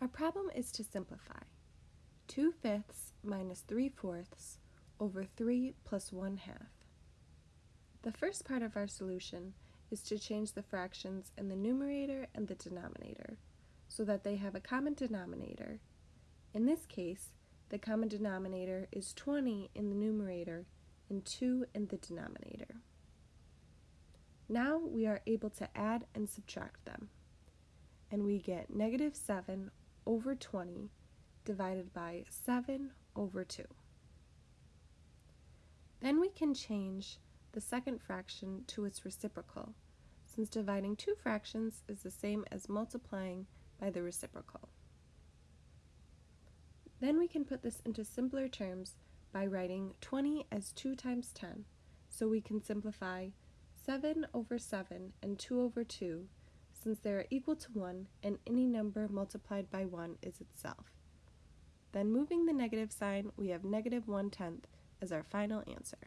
Our problem is to simplify. 2 fifths minus 3 fourths over 3 plus 1 half. The first part of our solution is to change the fractions in the numerator and the denominator so that they have a common denominator. In this case, the common denominator is 20 in the numerator and 2 in the denominator. Now we are able to add and subtract them, and we get negative 7 over 20 divided by 7 over 2. Then we can change the second fraction to its reciprocal, since dividing two fractions is the same as multiplying by the reciprocal. Then we can put this into simpler terms by writing 20 as 2 times 10, so we can simplify 7 over 7 and 2 over 2 since they are equal to 1 and any number multiplied by 1 is itself. Then moving the negative sign, we have negative 1 tenth as our final answer.